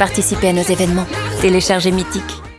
Participez à nos événements. Téléchargez Mythique.